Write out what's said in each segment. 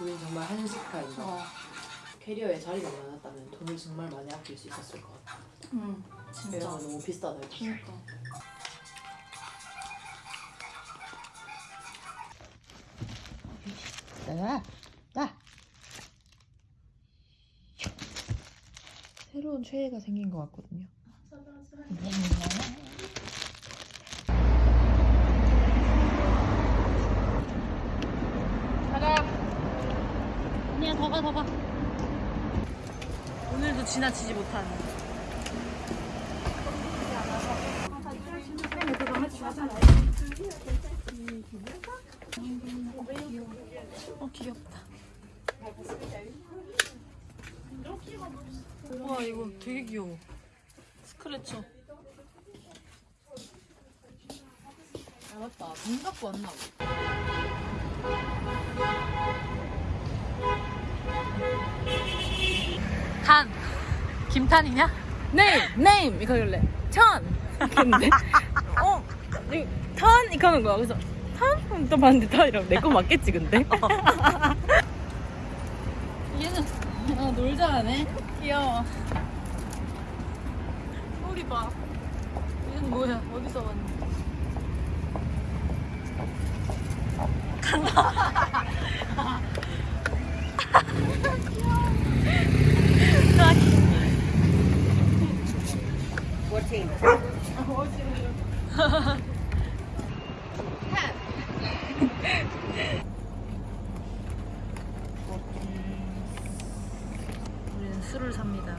우린 정말 한식파이다. 어. 캐리어에 자리가 많았다면 돈을 정말 많이 아낄 수 있었을 것 같아. 응. 진짜. 캐리어가 너무 비싸다. 그러니까. 나, 나. 새로운 최애가 생긴 것 같거든요. 더 가. 오늘도 지나치지 못한. 어 귀엽다. 와 이거 되게 귀여워. 스크래쳐. 아 맞다. 돈 갖고 왔나? 탄. 김탄이냐? 네임! 네임! 이거 하길래 천! 이렇게 했는데 어? 이거 턴? 이렇게 하는 거야 그래서 턴? 또 봤는데 턴이라고 내거 맞겠지 근데? 얘는 아, 놀자 하네. 귀여워 소리 봐. 얘는 뭐야? 어디서 왔니? 우리는 술을 삽니다.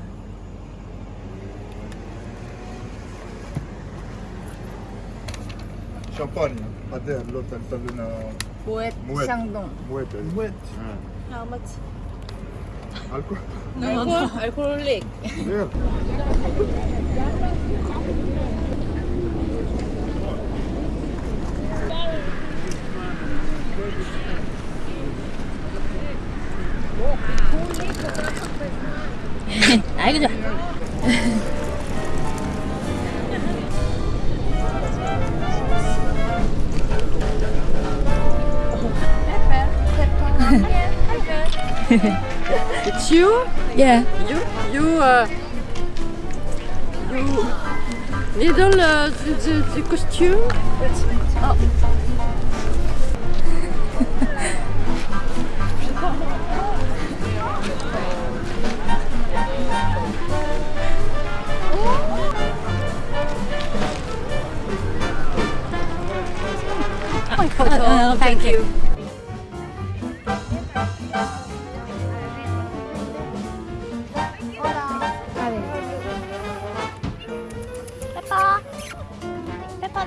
Elle t'a donné un 모엣 Moët. 샹동 elle. Mouette. Ouais. How much? Alcool 알 콜? 알콜릭 Regarde. 아이고 좋아 It's you? Yeah You? You, uh, you middle uh, the, the, the costume? 어,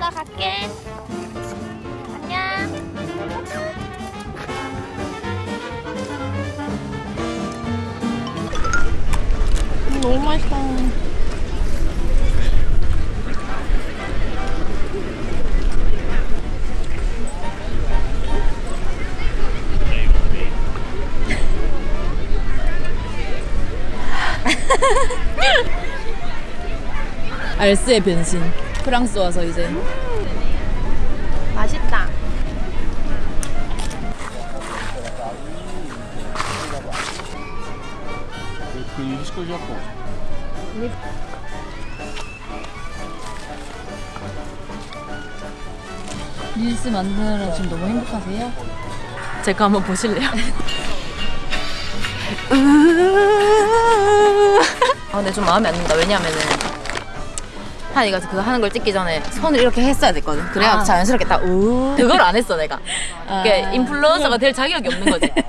나 갈게. 안녕. 너무 맛있다. 알스의 변신 프랑스 와서 이제 맛있다 jusqu'au Japon. 릴스 만드느라 지금 너무 행복하세요? 제가 한번 보실래요? 아 근데 좀 마음에 안 든다 왜냐면은 한이가 그거 하는 걸 찍기 전에 손을 이렇게 했어야 됐거든 그래야 아. 자연스럽게 딱 우. 그걸 안 했어 내가 아. 그게 인플루언서가 될 자격이 없는 거지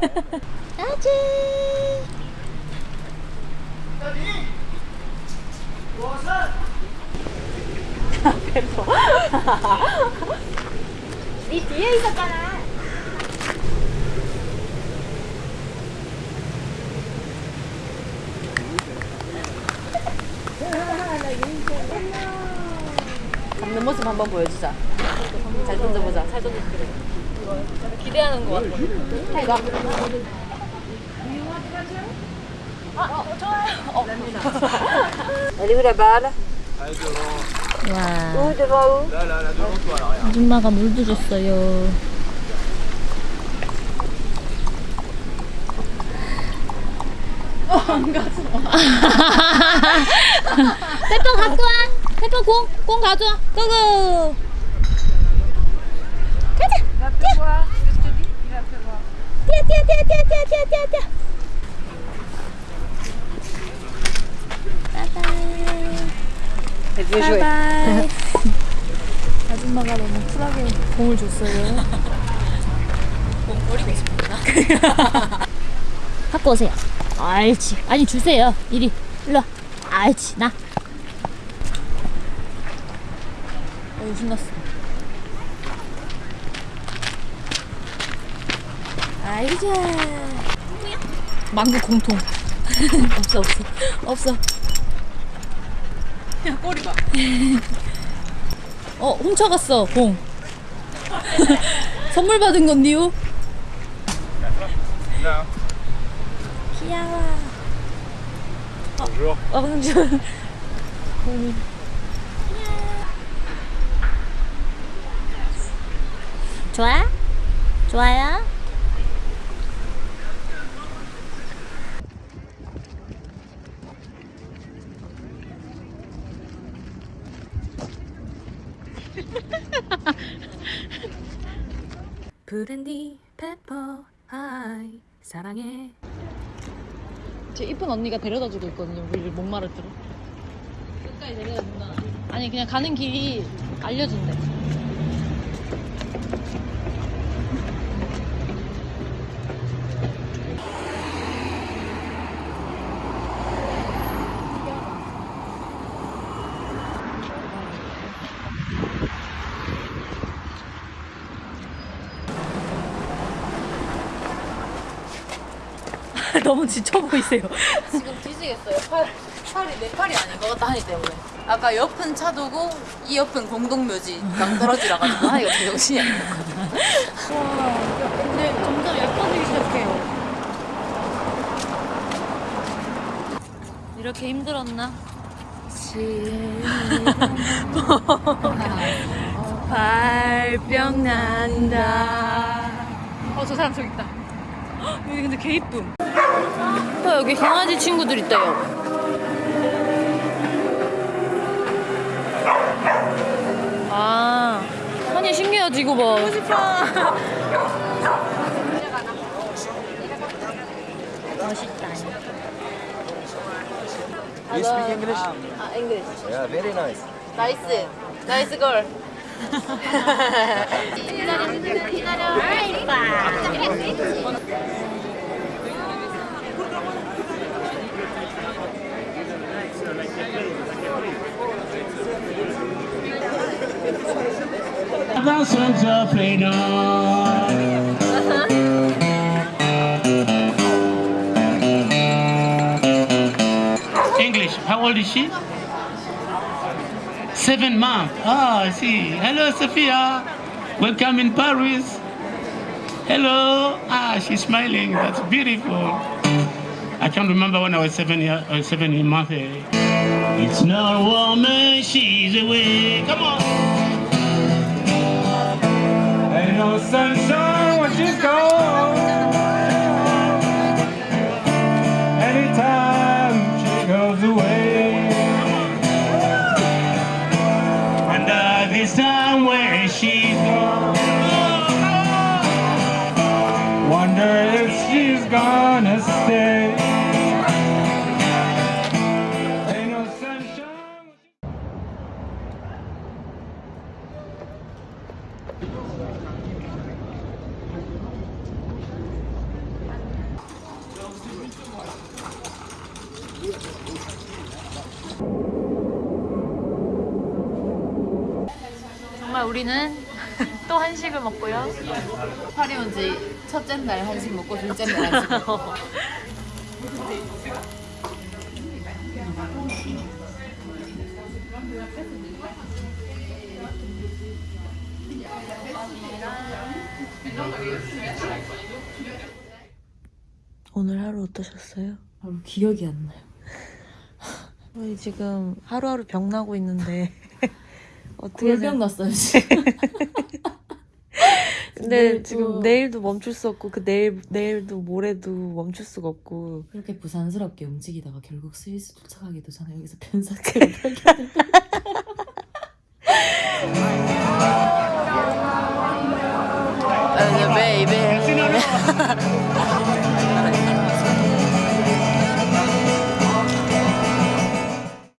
네 뒤에 있었잖아 모습 한번 보여주자 잘 던져보자 잘 던져보자 기대하는 거 같아 해가 아, 어, 좋아요. 어. Elle est où la balle 와. 아줌마가 물도 줬어요. 페퍼 갖고 와. 페퍼 공, 공 가져와. Go go. 가자. 뛰어, 뛰어, 뛰어, 뛰어, 뛰어, 뛰어, 뛰어, 뛰어. Bye-bye. Bye-bye. 아줌마가 너무 쿨하게 공을 줬어요. 공 버리고 싶구나. 갖고 오세요. 알지. 아니 주세요. 이리 일로 와. 알지 나. 어이 신났어. 좋아. 망고 공통. 없어 없어 없어. 야 꼬리 봐. 어 훔쳐갔어 공. 선물 받은 건데요. 귀여워. Bonjour. 어, bonjour. 좋아? 좋아요? 브랜디 페퍼 하이 사랑해 제 이쁜 언니가 데려다 주고 있거든요. 우리를 목마르도록. 끝까지 데려다 준다. 아니 그냥 가는 길이 알려준대. 너무 지쳐 보이세요. 지금 뒤지겠어요. 팔, 팔이 내 팔이 아닌 것 같다 하니 때문에. 아까 옆은 차도고 이 옆은 공동묘지 낭떠러지라 가지고 하니가 정신이 안 나거든. 와, 근데 점점 예뻐지기 시작해요. 이렇게 힘들었나? 발병 난다. 어, 저 사람 저기 있다. 헉, 여기 근데 개 이쁨. 어, 여기 강아지 친구들 있다 요. 아, 아니 신기하지 이거 봐. 보고 싶어. 멋있다. You speak English? 아, English. Yeah, very nice. Nice. Nice girl. of freedom. English, how old is she? Seven months. Ah, I see. Hello, Sophia. Welcome in Paris. Hello. Ah, she's smiling. That's beautiful. I can't remember when I was seven year, uh, seven months. It's not a woman, she's away. Come on. No sunshine when she's gone. Anytime she goes away. Wonder this time where she's gone. Wonder if she's gonna 정말 우리는 또 한식을 먹고요. 파리 온지 첫째 날 한식 먹고 둘째 날 한식 먹고. 오늘 하루 어떠셨어요? 바로 기억이 안 나요. 저희 지금 하루하루 병 나고 있는데 어떻게 골병 생각- 났어요 지금. 근데 내일 지금 또- 내일도 멈출 수 없고 그 내일 내일도 모레도 멈출 수가 없고 그렇게 부산스럽게 움직이다가 결국 스위스 도착하기도 전에 여기서 변사체를 발견. baby